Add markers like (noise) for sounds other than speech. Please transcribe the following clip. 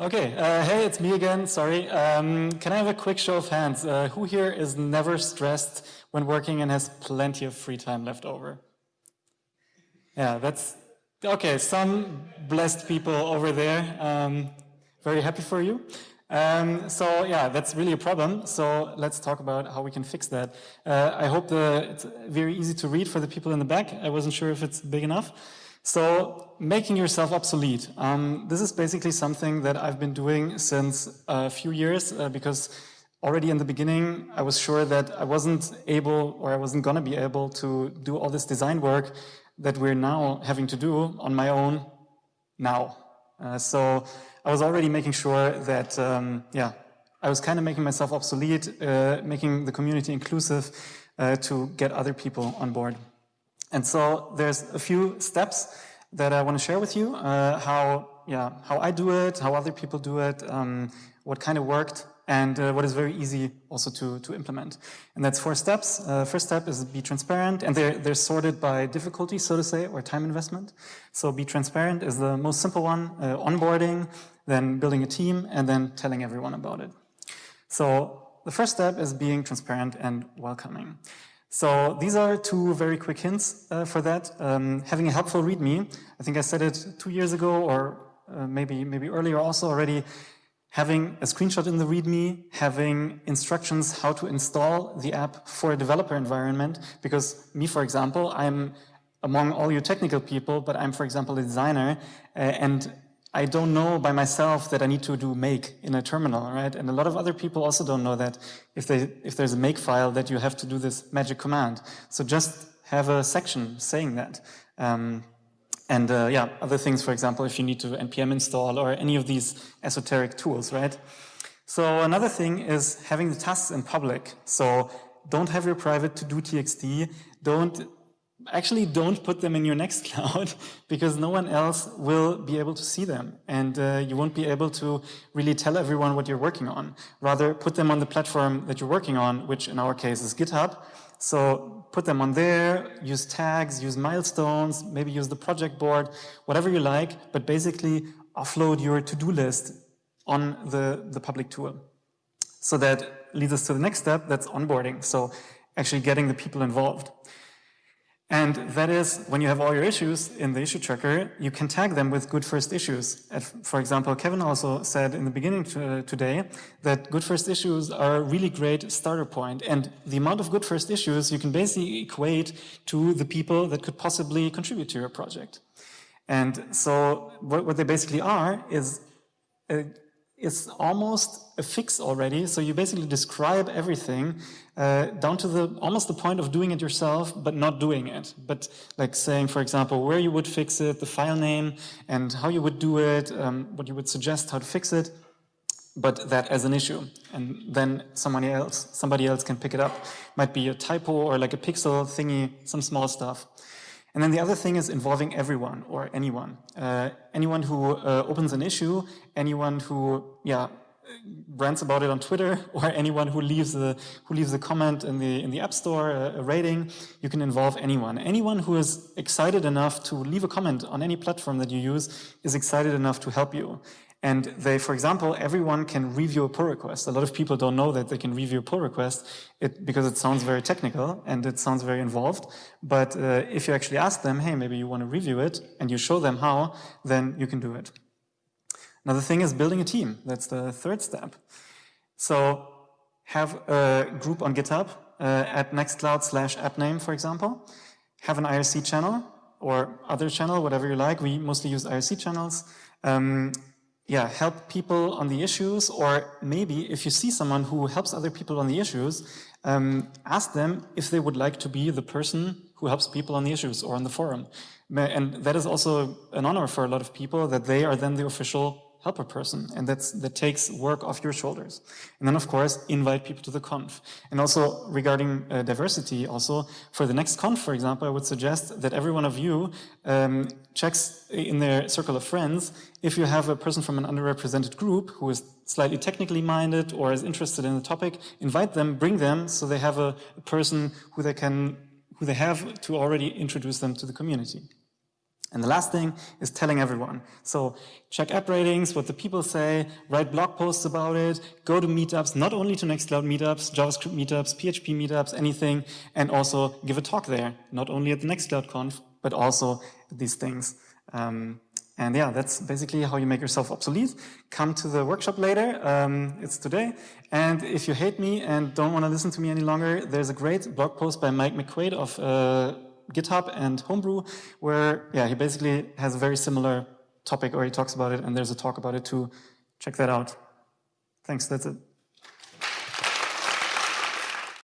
Okay, uh, hey, it's me again, sorry. Um, can I have a quick show of hands? Uh, who here is never stressed when working and has plenty of free time left over? Yeah, that's, okay, some blessed people over there. Um, very happy for you. Um, so yeah, that's really a problem. So let's talk about how we can fix that. Uh, I hope the, it's very easy to read for the people in the back. I wasn't sure if it's big enough. So making yourself obsolete. Um, this is basically something that I've been doing since a few years uh, because already in the beginning, I was sure that I wasn't able or I wasn't going to be able to do all this design work that we're now having to do on my own now. Uh, so I was already making sure that, um, yeah, I was kind of making myself obsolete, uh, making the community inclusive uh, to get other people on board. And so there's a few steps that I want to share with you, uh, how, yeah, how I do it, how other people do it, um, what kind of worked, and uh, what is very easy also to, to implement. And that's four steps. Uh, first step is be transparent, and they're, they're sorted by difficulty, so to say, or time investment. So be transparent is the most simple one, uh, onboarding, then building a team, and then telling everyone about it. So the first step is being transparent and welcoming. So these are two very quick hints uh, for that. Um, having a helpful README, I think I said it two years ago or uh, maybe, maybe earlier also already, having a screenshot in the README, having instructions how to install the app for a developer environment, because me, for example, I'm among all you technical people, but I'm, for example, a designer, uh, and I don't know by myself that I need to do make in a terminal, right? And a lot of other people also don't know that if, they, if there's a make file that you have to do this magic command. So just have a section saying that. Um, and uh, yeah, other things, for example, if you need to npm install or any of these esoteric tools, right? So another thing is having the tasks in public. So don't have your private to do txt. Don't actually don't put them in your Nextcloud (laughs) because no one else will be able to see them and uh, you won't be able to really tell everyone what you're working on. Rather, put them on the platform that you're working on, which in our case is GitHub. So put them on there, use tags, use milestones, maybe use the project board, whatever you like, but basically offload your to-do list on the, the public tool. So that leads us to the next step, that's onboarding. So actually getting the people involved. And that is, when you have all your issues in the issue tracker, you can tag them with good first issues. For example, Kevin also said in the beginning to, today that good first issues are a really great starter point. And the amount of good first issues you can basically equate to the people that could possibly contribute to your project. And so what, they basically are is a, is almost a fix already. So you basically describe everything uh, down to the almost the point of doing it yourself, but not doing it. But like saying, for example, where you would fix it, the file name, and how you would do it, um, what you would suggest how to fix it, but that as an issue. And then somebody else, somebody else can pick it up. Might be a typo or like a pixel thingy, some small stuff. And then the other thing is involving everyone or anyone. Uh, anyone who uh, opens an issue, anyone who, yeah, rants about it on Twitter, (laughs) or anyone who leaves a who leaves a comment in the in the App Store, a, a, rating. You can involve anyone. Anyone who is excited enough to leave a comment on any platform that you use is excited enough to help you. And they, for example, everyone can review a pull request. A lot of people don't know that they can review a pull request it, because it sounds very technical and it sounds very involved. But uh, if you actually ask them, hey, maybe you want to review it, and you show them how, then you can do it. Another thing is building a team. That's the third step. So have a group on GitHub uh, at Nextcloud slash appname, for example. Have an IRC channel or other channel, whatever you like. We mostly use IRC channels. Um, yeah, help people on the issues, or maybe if you see someone who helps other people on the issues, um, ask them if they would like to be the person who helps people on the issues or on the forum. And that is also an honor for a lot of people that they are then the official help a person and that's that takes work off your shoulders. And then of course invite people to the conf. And also regarding uh, diversity also for the next conf for example i would suggest that every one of you um, checks in their circle of friends if you have a person from an underrepresented group who is slightly technically minded or is interested in the topic invite them bring them so they have a, a person who they can who they have to already introduce them to the community And the last thing is telling everyone. So check app ratings, what the people say, write blog posts about it, go to meetups, not only to Nextcloud meetups, JavaScript meetups, PHP meetups, anything, and also give a talk there, not only at the Nextcloud conf, but also these things. Um, and yeah, that's basically how you make yourself obsolete. Come to the workshop later. Um, it's today. And if you hate me and don't want to listen to me any longer, there's a great blog post by Mike McQuaid of uh, GitHub and Homebrew, where yeah, he basically has a very similar topic, or he talks about it, and there's a talk about it too. Check that out. Thanks. That's it.